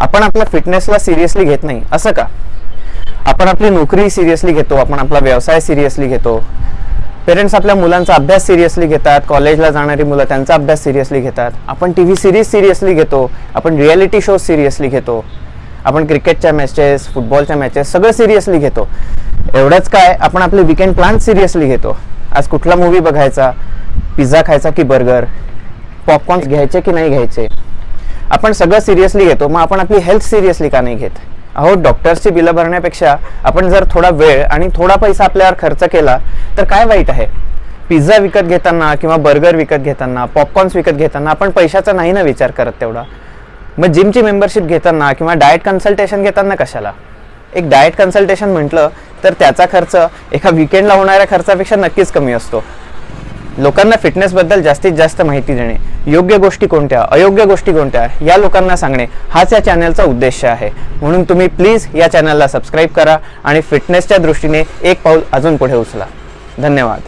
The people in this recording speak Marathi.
आपण आपल्या फिटनेसला सिरियसली घेत नाही असं का? आपण आपली नोकरी सिरियसली घेतो आपण आपला व्यवसाय सिरियसली घेतो. पेरेंट्स आपल्या मुलांचा अभ्यास सिरियसली घेतात कॉलेजला जाणारी मुलं त्यांचा अभ्यास सिरियसली घेतात. आपण टी व्ही सिरीज सिरियसली घेतो आपण रियालिटी शो सिरियसली घेतो. आपण क्रिकेटच्या मॅचेस फुटबॉलच्या मॅचेस सगळं सिरियसली घेतो. एवढंच काय आपण आपले विकेंड प्लॅन सिरियसली घेतो. आज कुठला मूवी बघायचा? पिझ्झा खायचा की बर्गर पॉपकॉर्न घ्यायचे की नाही घ्यायचे? आपण सगळं सिरियसली घेतो मग आपण आपली हेल्थ सिरियसली का नाही घेत? अहो डॉक्टर्सची बिलं भरण्यापेक्षा आपण जर थोडा वेळ आणि थोडा पैसा आपल्यावर खर्च केला तर काय वाईट आहे? पिझ्झा विकत घेताना किंवा बर्गर विकत घेताना पॉपकॉर्न्स विकत घेताना आपण पैशाचा नाही ना विचार करत तेवढा. मग जिमची मेंबरशिप घेताना किंवा डाएट कन्सल्टेशन घेताना कशाला? एक डाएट कन्सल्टेशन म्हटलं तर त्याचा खर्च एका विकेंडला होणाऱ्या खर्चापेक्षा नक्कीच कमी असतो. लोकांना फिटनेसबद्दल जास्तीत जास्त माहिती देणे योग्य गोष्टी कोणत्या अयोग्य गोष्टी कोणत्या या लोकांना सांगणे हाच या चॅनलचा उद्देश आहे. म्हणून तुम्ही प्लीज या चॅनलला सबस्क्राईब करा आणि फिटनेसच्या दृष्टीने एक पाऊल अजून पुढे उचला. धन्यवाद.